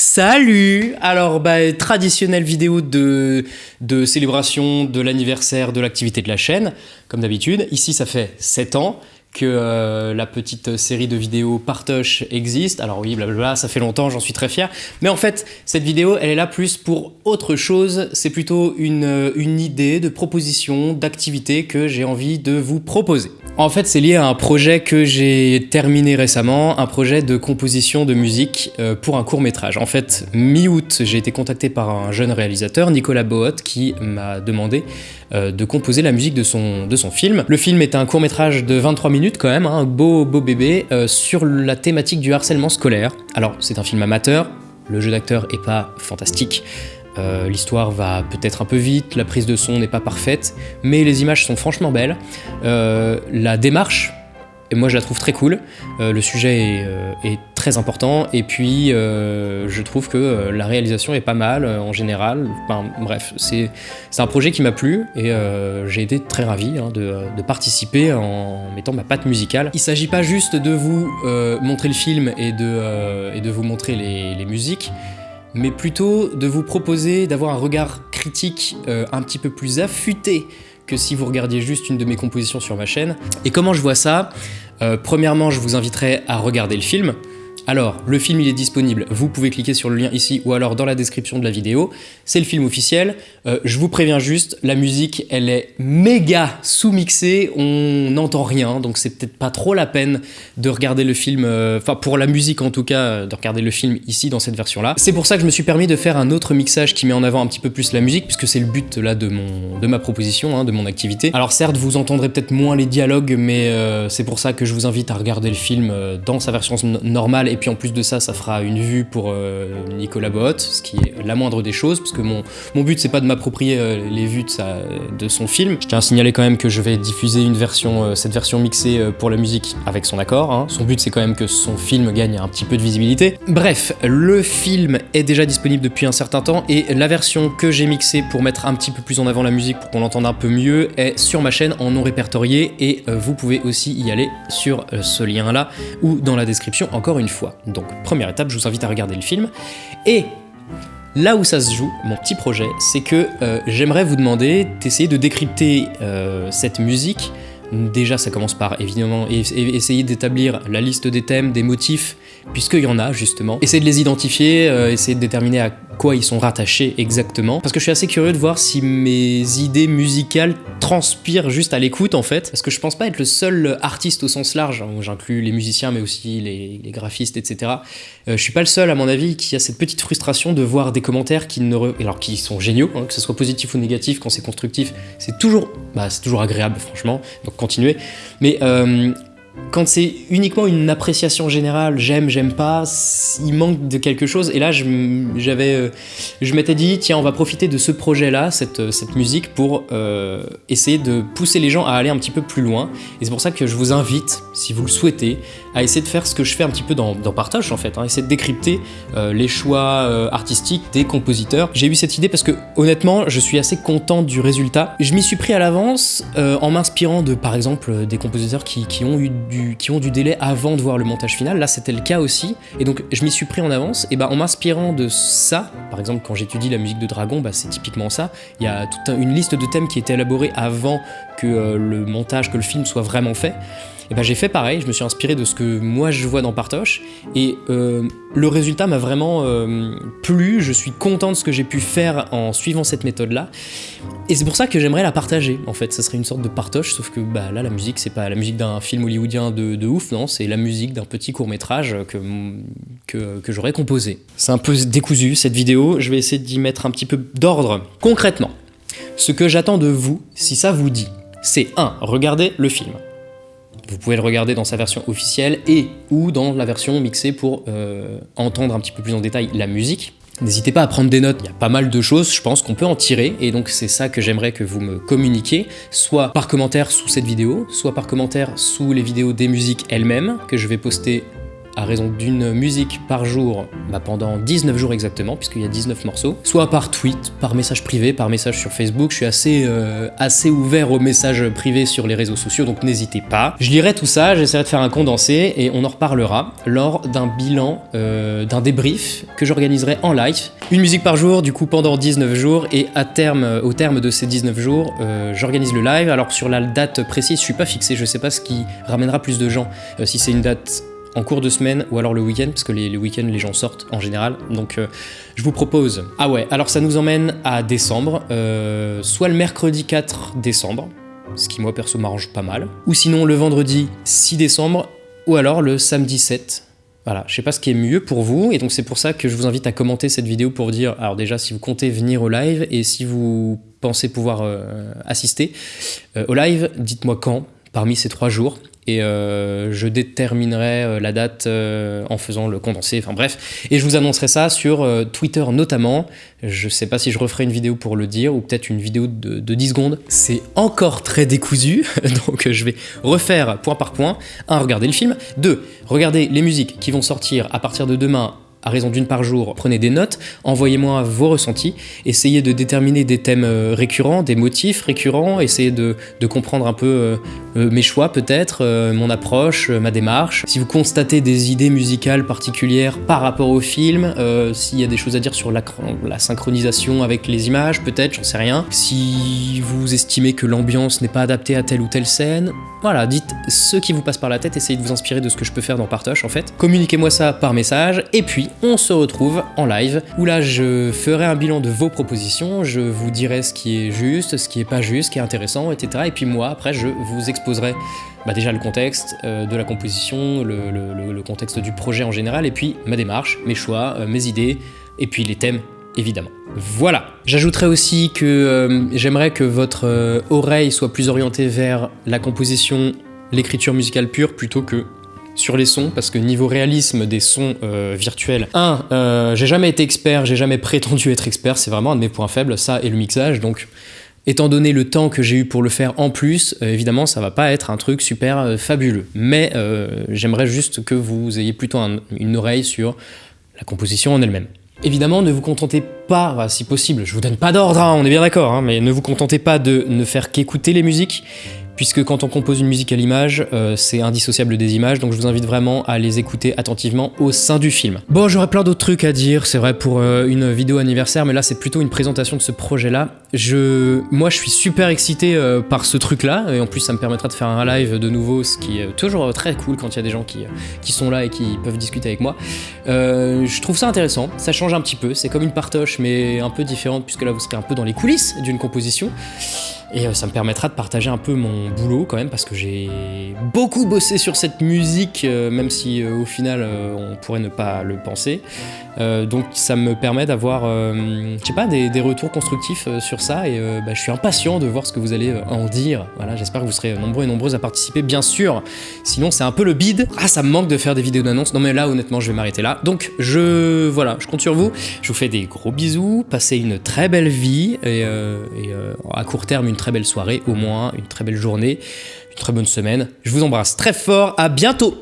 Salut Alors, bah, traditionnelle vidéo de, de célébration de l'anniversaire de l'activité de la chaîne, comme d'habitude. Ici, ça fait 7 ans que euh, la petite série de vidéos Partoche existe. Alors oui, blablabla, ça fait longtemps, j'en suis très fier. Mais en fait, cette vidéo, elle est là plus pour autre chose. C'est plutôt une, une idée de proposition, d'activité que j'ai envie de vous proposer. En fait, c'est lié à un projet que j'ai terminé récemment, un projet de composition de musique euh, pour un court métrage. En fait, mi-août, j'ai été contacté par un jeune réalisateur, Nicolas Bohot, qui m'a demandé euh, de composer la musique de son, de son film. Le film est un court métrage de 23 minutes quand même, hein, un beau, beau bébé, euh, sur la thématique du harcèlement scolaire. Alors, c'est un film amateur, le jeu d'acteur est pas fantastique, euh, l'histoire va peut-être un peu vite, la prise de son n'est pas parfaite, mais les images sont franchement belles. Euh, la démarche, et moi je la trouve très cool, le sujet est, très important, et puis je trouve que la réalisation est pas mal en général. Bref, c'est un projet qui m'a plu, et j'ai été très ravi hein, de, participer en mettant ma patte musicale. Il s'agit pas juste de vous montrer le film et de, et de vous montrer les, les musiques, mais plutôt de vous proposer d'avoir un regard critique euh, un petit peu plus affûté que si vous regardiez juste une de mes compositions sur ma chaîne. Et comment je vois ça? Euh, Premièrement, je vous inviterai à regarder le film, alors, le film il est disponible, vous pouvez cliquer sur le lien ici ou alors dans la description de la vidéo. C'est le film officiel. Euh, je vous préviens juste, la musique elle est méga sous-mixée, on n'entend rien, donc c'est peut-être pas trop la peine de regarder le film, euh, enfin pour la musique en tout cas, euh, de regarder le film ici dans cette version-là. C'est pour ça que je me suis permis de faire un autre mixage qui met en avant un petit peu plus la musique, puisque c'est le but là de, ma proposition, hein, de mon activité. Alors certes, vous entendrez peut-être moins les dialogues, mais c'est pour ça que je vous invite à regarder le film dans sa version normale et puis en plus de ça, ça fera une vue pour euh, Nicolas Bot, ce qui est la moindre des choses, parce que mon, mon but c'est pas de m'approprier euh, les vues de, son film. Je tiens à signaler quand même que je vais diffuser euh, cette version mixée pour la musique avec son accord. Hein. Son but c'est quand même que son film gagne un petit peu de visibilité. Bref, le film est déjà disponible depuis un certain temps et la version que j'ai mixée pour mettre un petit peu plus en avant la musique pour qu'on l'entende un peu mieux est sur ma chaîne en non répertorié et vous pouvez aussi y aller sur ce lien là ou dans la description encore une fois. Donc première étape, je vous invite à regarder le film. Et là où ça se joue, mon petit projet, c'est que euh, j'aimerais vous demander d'essayer de décrypter euh, cette musique. Déjà, ça commence par évidemment essayer d'établir la liste des thèmes, des motifs, puisqu'il y en a justement. Essayer de les identifier, euh, essayer de déterminer à quoi ils sont rattachés exactement. Parce que je suis assez curieux de voir si mes idées musicales transpirent juste à l'écoute en fait. Parce que je pense pas être le seul artiste au sens large, hein, j'inclus les musiciens mais aussi les, graphistes, etc. Euh, je suis pas le seul à mon avis qui a cette petite frustration de voir des commentaires qui ne alors qui sont géniaux, hein, que ce soit positif ou négatif, quand c'est constructif, c'est toujours, bah, c'est toujours agréable franchement, donc continuez. Mais euh, quand c'est uniquement une appréciation générale, j'aime, j'aime pas, il manque de quelque chose. Et là, j'avais, euh, je m'étais dit, tiens, on va profiter de ce projet-là, cette, cette, musique, pour euh, essayer de pousser les gens à aller un petit peu plus loin. Et c'est pour ça que je vous invite, si vous le souhaitez, à essayer de faire ce que je fais un petit peu dans, Partage, en fait, hein, essayer de décrypter euh, les choix artistiques des compositeurs. J'ai eu cette idée parce que, honnêtement, je suis assez content du résultat. Je m'y suis pris à l'avance en m'inspirant de, par exemple, des compositeurs qui ont eu qui ont du délai avant de voir le montage final. Là, c'était le cas aussi. Et donc, je m'y suis pris en avance. Et bah, en m'inspirant de ça, par exemple, quand j'étudie la musique de Dragon, bah, c'est typiquement ça. Il y a toute une liste de thèmes qui était élaborée avant que euh, le montage, que le film soit vraiment fait. Et ben j'ai fait pareil, je me suis inspiré de ce que moi je vois dans Partoche, et euh, le résultat m'a vraiment euh, plu, je suis content de ce que j'ai pu faire en suivant cette méthode-là, et c'est pour ça que j'aimerais la partager, en fait, ça serait une sorte de Partoche, sauf que bah, là la musique c'est pas la musique d'un film hollywoodien de, de ouf, non, c'est la musique d'un petit court-métrage que, que, que j'aurais composé. C'est un peu décousu cette vidéo, je vais essayer d'y mettre un petit peu d'ordre. Concrètement, ce que j'attends de vous, si ça vous dit, c'est 1. Regardez le film. Vous pouvez le regarder dans sa version officielle et ou dans la version mixée pour euh, entendre un petit peu plus en détail la musique. N'hésitez pas à prendre des notes, il y a pas mal de choses, je pense qu'on peut en tirer, et donc c'est ça que j'aimerais que vous me communiquiez, soit par commentaire sous cette vidéo, soit par commentaire sous les vidéos des musiques elles-mêmes, que je vais poster à raison d'une musique par jour bah, pendant 19 jours exactement, puisqu'il y a 19 morceaux, soit par tweet, par message privé, par message sur Facebook. Je suis assez, euh, assez ouvert aux messages privés sur les réseaux sociaux, donc n'hésitez pas. Je lirai tout ça, j'essaierai de faire un condensé et on en reparlera lors d'un bilan, euh, d'un débrief que j'organiserai en live. Une musique par jour, du coup pendant 19 jours, et à terme, euh, au terme de ces 19 jours, j'organise le live. Alors sur la date précise, je suis pas fixé, je sais pas ce qui ramènera plus de gens, si c'est une date en cours de semaine ou alors le week-end, parce que les, week-ends les gens sortent en général. Donc euh, je vous propose. Ah ouais, alors ça nous emmène à décembre, euh, soit le mercredi 4 décembre, ce qui moi perso m'arrange pas mal, ou sinon le vendredi 6 décembre, ou alors le samedi 7. Voilà, je sais pas ce qui est mieux pour vous, et donc c'est pour ça que je vous invite à commenter cette vidéo pour dire, alors déjà si vous comptez venir au live, et si vous pensez pouvoir euh, assister au live, dites-moi quand, parmi ces trois jours, et euh, je déterminerai euh, la date euh, en faisant le condensé, enfin bref. Et je vous annoncerai ça sur Twitter notamment. Je sais pas si je referai une vidéo pour le dire ou peut-être une vidéo de, de 10 secondes. C'est encore très décousu, donc je vais refaire point par point. Un, regarder le film. Deux, regarder les musiques qui vont sortir à partir de demain à raison d'une par jour, prenez des notes, envoyez-moi vos ressentis, essayez de déterminer des thèmes récurrents, des motifs récurrents, essayez de, comprendre un peu mes choix peut-être, mon approche, ma démarche. Si vous constatez des idées musicales particulières par rapport au film, s'il y a des choses à dire sur la, synchronisation avec les images peut-être, j'en sais rien. Si vous estimez que l'ambiance n'est pas adaptée à telle ou telle scène, voilà, dites ce qui vous passe par la tête, essayez de vous inspirer de ce que je peux faire dans Partoche en fait. Communiquez-moi ça par message, et puis on se retrouve en live où là je ferai un bilan de vos propositions, je vous dirai ce qui est juste, ce qui est pas juste, ce qui est intéressant, etc. Et puis moi après je vous exposerai bah déjà le contexte euh, de la composition, le, contexte du projet en général, et puis ma démarche, mes choix, euh, mes idées, et puis les thèmes évidemment. Voilà. J'ajouterai aussi que euh, j'aimerais que votre oreille soit plus orientée vers la composition, l'écriture musicale pure plutôt que sur les sons, parce que niveau réalisme des sons virtuels, un, euh, j'ai jamais été expert, j'ai jamais prétendu être expert, c'est vraiment un de mes points faibles, ça et le mixage, donc étant donné le temps que j'ai eu pour le faire en plus, euh, évidemment ça va pas être un truc super fabuleux, mais j'aimerais juste que vous ayez plutôt une oreille sur la composition en elle-même. Évidemment, ne vous contentez pas, si possible, je vous donne pas d'ordre, hein, on est bien d'accord, hein, mais ne vous contentez pas de ne faire qu'écouter les musiques, puisque quand on compose une musique à l'image, euh, c'est indissociable des images, donc je vous invite vraiment à les écouter attentivement au sein du film. Bon, j'aurais plein d'autres trucs à dire, c'est vrai pour euh, une vidéo anniversaire, mais là c'est plutôt une présentation de ce projet-là. Je, moi je suis super excité euh, par ce truc-là, et en plus ça me permettra de faire un live de nouveau, ce qui est toujours très cool quand il y a des gens qui, qui sont là et qui peuvent discuter avec moi. je trouve ça intéressant, ça change un petit peu, c'est comme une partoche, mais un peu différente, puisque là vous serez un peu dans les coulisses d'une composition. Et euh, ça me permettra de partager un peu mon boulot quand même parce que j'ai beaucoup bossé sur cette musique, euh, même si euh, au final on pourrait ne pas le penser. donc ça me permet d'avoir, je sais pas, des, retours constructifs sur ça et bah, je suis impatient de voir ce que vous allez en dire. Voilà, j'espère que vous serez nombreux et nombreuses à participer, bien sûr. Sinon c'est un peu le bide. Ah, ça me manque de faire des vidéos d'annonce. Non mais là honnêtement je vais m'arrêter là. Donc je, voilà, je compte sur vous. Je vous fais des gros bisous, passez une très belle vie et, et à court terme une très belle soirée, au moins une très belle journée, une très bonne semaine. Je vous embrasse très fort, à bientôt